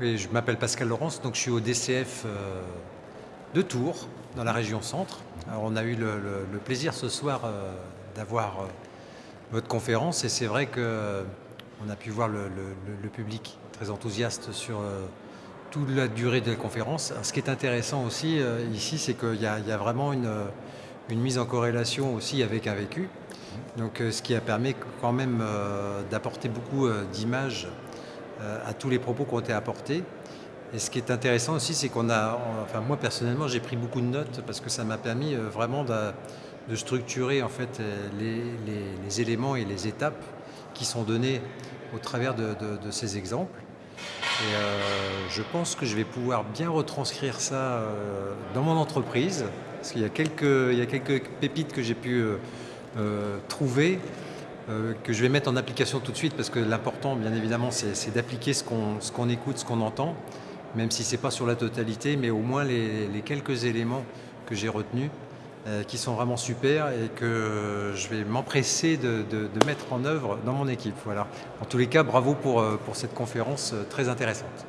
Oui, je m'appelle Pascal Laurence, donc je suis au DCF euh, de Tours, dans la région centre. Alors, on a eu le, plaisir ce soir euh, d'avoir euh, votre conférence et c'est vrai qu'on a pu voir le, public très enthousiaste sur toute la durée de la conférence. ce qui est intéressant aussi ici, c'est qu'il y, a vraiment une, une, mise en corrélation aussi avec un vécu. Donc, ce qui a permis quand même d'apporter beaucoup d'images à tous les propos qui ont été apportés. Et ce qui est intéressant aussi, c'est qu'on a, enfin moi personnellement, j'ai pris beaucoup de notes parce que ça m'a permis euh, vraiment de, structurer en fait euh, les, éléments et les étapes qui sont données au travers de, ces exemples. Et je pense que je vais pouvoir bien retranscrire ça dans mon entreprise, parce qu'il y a quelques pépites que j'ai pu trouver euh, que je vais mettre en application tout de suite parce que l'important, bien évidemment, c'est d'appliquer ce qu'on écoute, ce qu'on entend, même si ce n'est pas sur la totalité, mais au moins les, quelques éléments que j'ai retenus euh, qui sont vraiment super et que je vais m'empresser de, mettre en œuvre dans mon équipe. Voilà. En tous les cas, bravo pour, euh, pour cette conférence très intéressante.